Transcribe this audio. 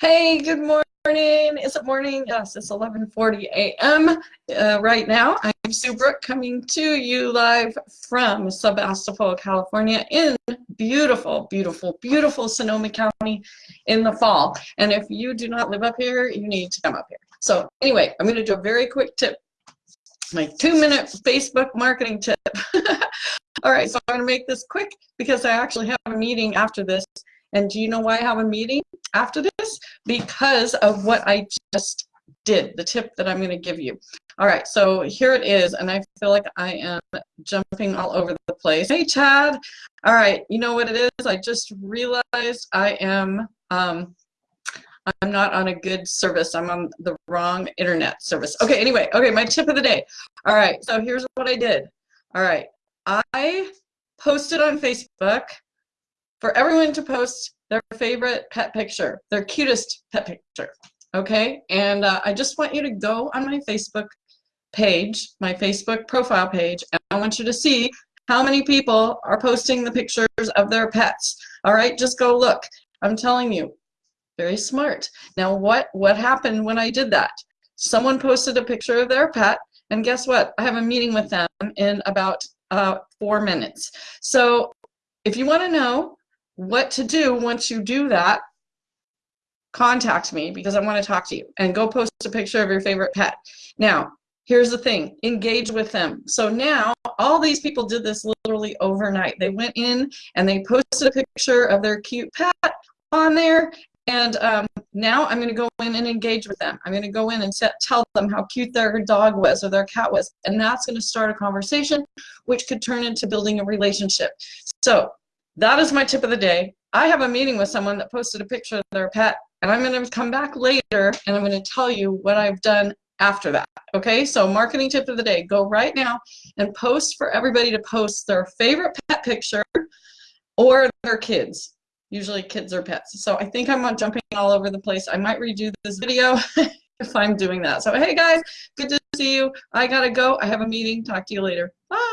Hey, good morning. Is it morning? Yes, it's 11:40 a.m. Uh, right now. I'm Sue Brook coming to you live from Sebastopol, California in beautiful, beautiful, beautiful Sonoma County in the fall. And if you do not live up here, you need to come up here. So anyway, I'm going to do a very quick tip. My two-minute Facebook marketing tip. All right, so I'm going to make this quick because I actually have a meeting after this and do you know why I have a meeting after this? Because of what I just did, the tip that I'm going to give you. All right, so here it is, and I feel like I am jumping all over the place. Hey, Chad. All right, you know what it is? I just realized I am, um, I'm not on a good service. I'm on the wrong internet service. Okay, anyway, okay, my tip of the day. All right, so here's what I did. All right, I posted on Facebook for everyone to post their favorite pet picture, their cutest pet picture, okay? And uh, I just want you to go on my Facebook page, my Facebook profile page, and I want you to see how many people are posting the pictures of their pets. All right, just go look. I'm telling you, very smart. Now, what, what happened when I did that? Someone posted a picture of their pet, and guess what? I have a meeting with them in about uh, four minutes. So if you want to know what to do once you do that, contact me because I want to talk to you and go post a picture of your favorite pet. Now, here's the thing, engage with them. So now all these people did this literally overnight. They went in and they posted a picture of their cute pet on there and um, now I'm going to go in and engage with them. I'm going to go in and set, tell them how cute their dog was or their cat was. And that's going to start a conversation, which could turn into building a relationship. So that is my tip of the day. I have a meeting with someone that posted a picture of their pet, and I'm going to come back later and I'm going to tell you what I've done after that. Okay, so marketing tip of the day go right now and post for everybody to post their favorite pet picture or their kids. Usually kids or pets. So I think I'm jumping all over the place. I might redo this video if I'm doing that. So hey guys, good to see you. I gotta go. I have a meeting. Talk to you later. Bye.